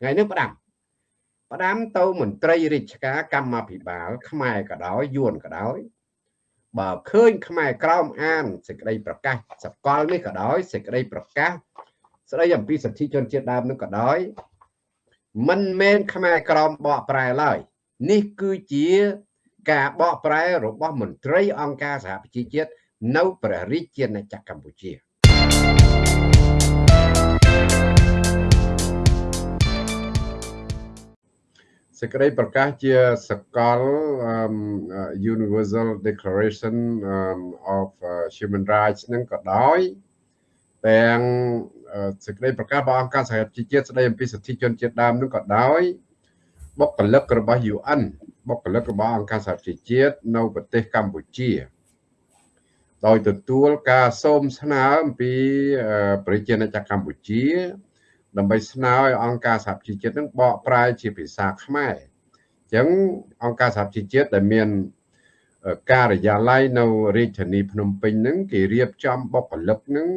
ថ្ងៃនេះផ្ដាំផ្ដាំទៅមន្ត្រីរាជការកម្មាភិបាល ខ្មែរក៏ដោយយួនក៏ដោយបើឃើញខ្មែរក្រោមអានសេចក្តីប្រកាសសកលនេះក៏ដោយសេចក្តីប្រកាសស្តីអំពីសិទ្ធិជនជាតិដើមនោះក៏ដោយមិនមែនខ្មែរក្រមបកប្រែឡើយនេះគឺជាការបកប្រែរបស់មន្ត្រីអង្គការសហប្រជាជាតិនៅព្រះរាជាណាចក្រកម្ពុជា សេចក្តីប្រកាសជាសកល Universal Declaration of Human Rights នឹងក៏ដោយទាំងសេចក្តីប្រកាសរបស់អង្គការសហប្រជាជាតិស្តីអំពីសិទ្ធិជនជាតិដើមនឹងក៏ដោយបុគ្គលិករបស់ UN បុគ្គលិករបស់អង្គការសហប្រជាជាតិនៅប្រទេសកម្ពុជា ដោយទទួលការសូមស្នើអំពីប្រជាណាចក្រកម្ពុជា ដើម្បីស្នើឲ្យអង្គការសហប្រជាជាតិនឹងបកប្រែជាភាសាខ្មែរអញ្ចឹងអង្គការសហប្រជាជាតិដែលមានការិយាល័យនៅរាជធានីភ្នំពេញហ្នឹងគេរៀបចំបុគ្គលិកហ្នឹង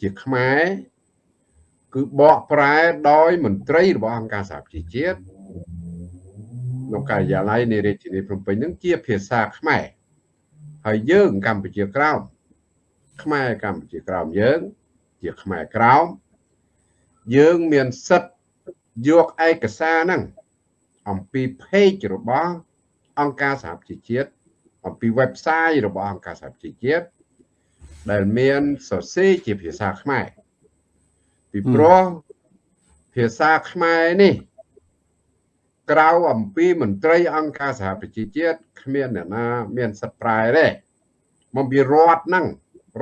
ជាខ្មែរគឺបកប្រែដោយមន្ត្រីរបស់អង្គការសហប្រជាជាតិនៅការិយាល័យនៃរាជធានីភ្នំពេញនឹងជាភាសាខ្មែរហើយយើងកម្ពុជាក្រោមខ្មែរកម្ពុជាក្រោមយើង ជាខ្មែរក្រោម យើងមានសិទ្ធយកឯកសារហ្នឹងអំពី page របស់អង្គការសហប្រជាជាតិអំពី website របស់អង្គការសហប្រជាជាតិដែលមានសរសេរជាភាសាខ្មែរពីព្រោះភាសាខ្មែរនេះក្រៅអំពីមន្ត្រីអង្គការសហប្រជាជាតិគ្មានអ្នកណាមានសិទ្ធិប្រែទេមកពីរដ្ឋហ្នឹង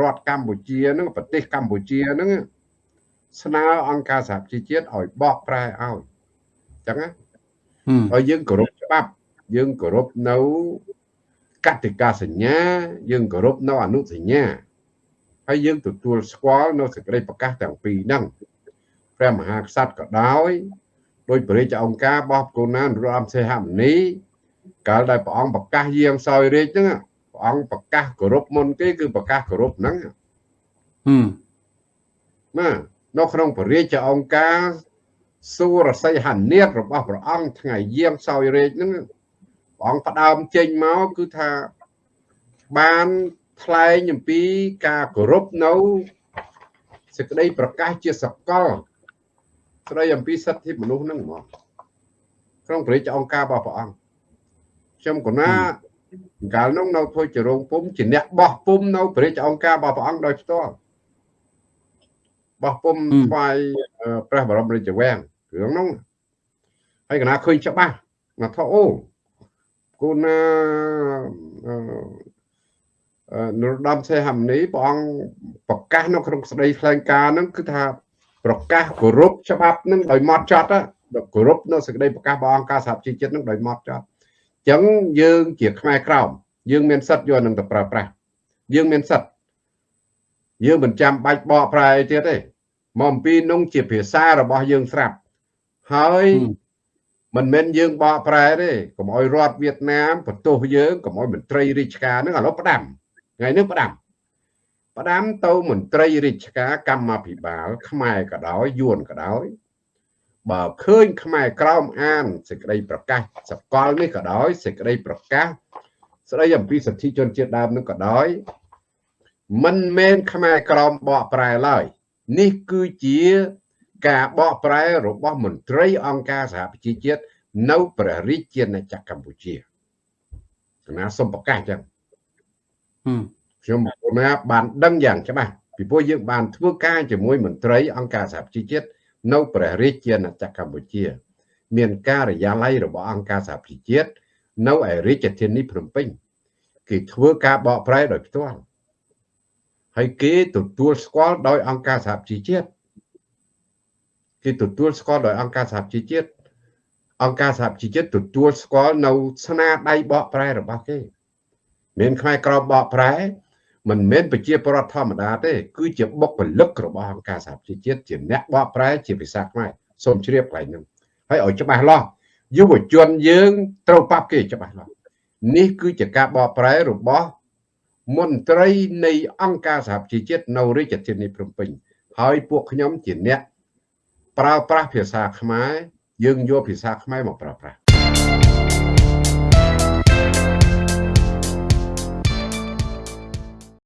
រដ្ឋកម្ពុជាហ្នឹងប្រទេសកម្ពុជាហ្នឹង ស្នើអង្គការសហប្រជាជាតិឲ្យបកប្រែឲ្យអញ្ចឹងណាហើយយើងគោរពច្បាប់យើងគោរពនៅកតិកាសញ្ញា យើងគោរពនៅអនុសញ្ញាហើយយើងទទួលស្គាល់នៅសេចក្តីប្រកាសទាំងពីរហ្នឹងព្រះមហាក្សត្រក៏ដោយដោយព្រះរាជអង្គការបោះកូណានរមសេហមុនីកាលដែលព្រះអង្គប្រកាសយាងសោយរាជហ្នឹងព្រះអង្គប្រកាសគោរពមុនគេគឺប្រកាសគោរពហ្នឹងហឹមណា នៅក្នុងព្រះរាជអង្គការសូរស័យហនេតរបស់ព្រះអង្គថ្ងៃយាងសោយរាជហ្នឹងព្រះអង្គផ្ដើមចេញមកគឺថាបានថ្លែងអំពីការគោរពនៅសេចក្តីប្រកាសជាសកលស្ដីអំពីសិទ្ធិមនុស្សហ្នឹងហ្មងក្នុងព្រះរាជអង្គការរបស់ព្រះអង្គខ្ញុំកណាកាលនោះនៅធ្វើជារោងពុំជាអ្នកបោះពុំនៅព្រះរាជអង្គការរបស់ព្រះអង្គដោយផ្ទាល់ បោះពុំថ្វាយព្រះបរមរាជវាំងរឿងនោះហើយកណាឃើញច្បាស់មកថាអូគូណានរោត្តមសីហមុនីព្រះអង្គប្រកាសនៅក្នុងស្ដីថ្លែងការណ៍ហ្នឹងគឺថាប្រកាសគោរពច្បាប់នឹងដោយម៉ត់ចត់គោរពនៅសេចក្តីប្រកាសរបស់អង្គការសហជីវជាតិនឹងដោយម៉ត់ចត់អញ្ចឹងយើងជាខ្មែរក្រមយើងមានសិទ្ធិយកនឹងទៅប្រើប្រាស់យើងមានសិទ្ធិ យើងមិនចាំបាច់បកប្រែទៀតទេមកអំពីនោះជាភាសារបស់យើងស្រាប់ហើយមិនមែនយើងបកប្រែទេកុំឲ្យរដ្ឋវៀតណាមបន្ទោសយើងកុំឲ្យមន្ត្រីរាជការនឹងឥឡូវផ្ដាំថ្ងៃនេះផ្ដាំផ្ដាំទៅមន្ត្រីរាជការកម្មាភិបាល ខ្មែរក៏ដោយយួនក៏ដោយបើឃើញខ្មែរក្រោមអានសេចក្តីប្រកាសសកលនេះក៏ដោយសេចក្តីប្រកាសស្តីអំពីសិទ្ធិជនជាតិដើមនោះក៏ដោយ មិនមែនខ្មែរក្រមបកប្រែឡើយនេះគឺជាការបកប្រែរបស់មន្ត្រីអង្គការសហប្រជាជាតិនៅព្រះរាជាណាចក្រកម្ពុជាគណៈសូមប្រកាសចឹងខ្ញុំមកណាបានដឹងយ៉ាងច្បាស់ពីព្រោះយើងបានធ្វើការជាមួយមន្ត្រីអង្គការសហប្រជាជាតិនៅព្រះរាជាណាចក្រកម្ពុជា មានការិយាល័យរបស់អង្គការសហប្រជាជាតិនៅឯរាជធានីភ្នំពេញគេធ្វើការបកប្រែដោយផ្ទាល់ ហើយគេទទួលស្គាល់ដោយអង្គការសហប្រជាជាតិគេទទួលស្គាល់ដោយអង្គការសហជីវជាតិអង្គការសហជីវជាតិទទួលស្គាល់នៅស្នាដៃបកប្រែរបស់គេមានខ្មែរក្រមបកប្រែមិនមែនប្រជាពលរដ្ឋធម្មតាទេ គឺជាបុគ្គលិករបស់អង្គការសហជីវជាតិជាអ្នកបកប្រែជាភាសាខ្មែរសូមជ្រាបកន្លែងហ្នឹងហើយឲ្យច្បាស់លាស់យុវជនយើងត្រូវប៉ាប់គេច្បាស់លាស់នេះគឺជាការបកប្រែរបស់ មន្ត្រីនៃអង្គការសហជីវជាតិនៅរាជធានីភ្នំពេញហើយពួកខ្ញុំជាអ្នកប្រើប្រាស់ភាសាខ្មែរយើងយកភាសាខ្មែរមកប្រើប្រាស់